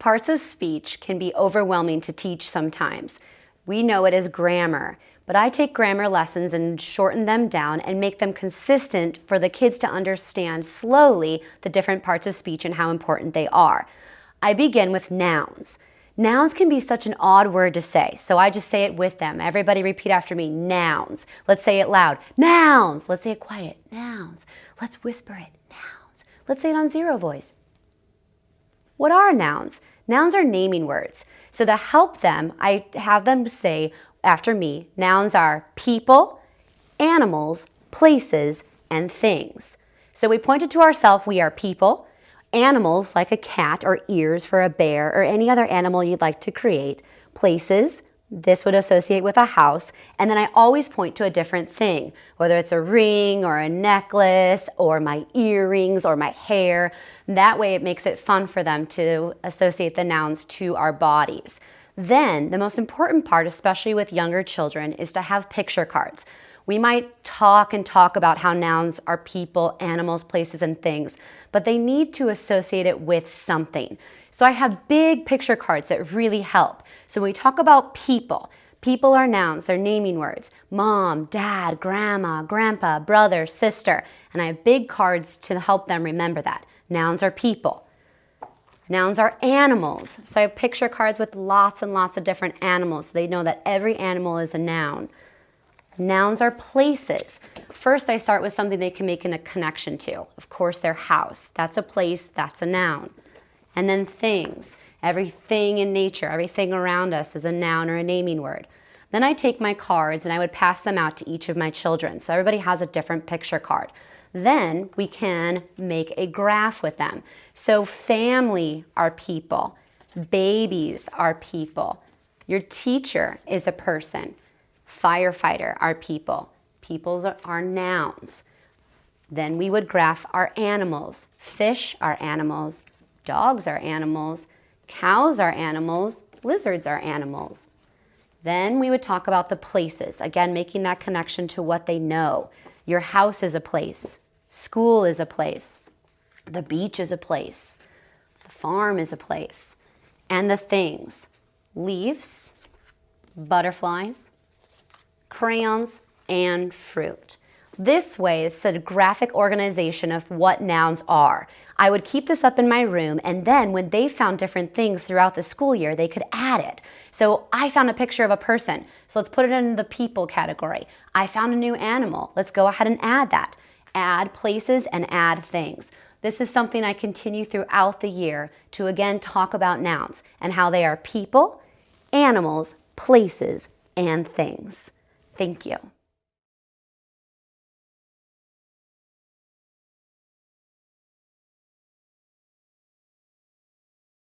Parts of speech can be overwhelming to teach sometimes. We know it as grammar, but I take grammar lessons and shorten them down and make them consistent for the kids to understand slowly the different parts of speech and how important they are. I begin with nouns. Nouns can be such an odd word to say, so I just say it with them. Everybody repeat after me, nouns. Let's say it loud, nouns. Let's say it quiet, nouns. Let's whisper it, nouns. Let's say it on zero voice. What are nouns? Nouns are naming words. So to help them, I have them say after me, nouns are people, animals, places, and things. So we pointed to ourselves, we are people, animals like a cat or ears for a bear or any other animal you'd like to create, places, this would associate with a house, and then I always point to a different thing, whether it's a ring or a necklace or my earrings or my hair. That way it makes it fun for them to associate the nouns to our bodies. Then the most important part, especially with younger children, is to have picture cards. We might talk and talk about how nouns are people, animals, places, and things, but they need to associate it with something. So I have big picture cards that really help. So when we talk about people, people are nouns, they're naming words. Mom, dad, grandma, grandpa, brother, sister. And I have big cards to help them remember that. Nouns are people. Nouns are animals. So I have picture cards with lots and lots of different animals. So they know that every animal is a noun. Nouns are places. First, I start with something they can make a connection to. Of course, their house. That's a place, that's a noun. And then things. Everything in nature, everything around us is a noun or a naming word. Then I take my cards and I would pass them out to each of my children. So everybody has a different picture card. Then we can make a graph with them. So family are people. Babies are people. Your teacher is a person. Firefighter are people. Peoples are nouns. Then we would graph our animals. Fish are animals. Dogs are animals. Cows are animals. Lizards are animals. Then we would talk about the places, again, making that connection to what they know. Your house is a place. School is a place. The beach is a place. The farm is a place. And the things, leaves, butterflies, crayons, and fruit. This way, it's a graphic organization of what nouns are. I would keep this up in my room, and then when they found different things throughout the school year, they could add it. So I found a picture of a person, so let's put it in the people category. I found a new animal, let's go ahead and add that. Add places and add things. This is something I continue throughout the year to again talk about nouns and how they are people, animals, places, and things. Thank you.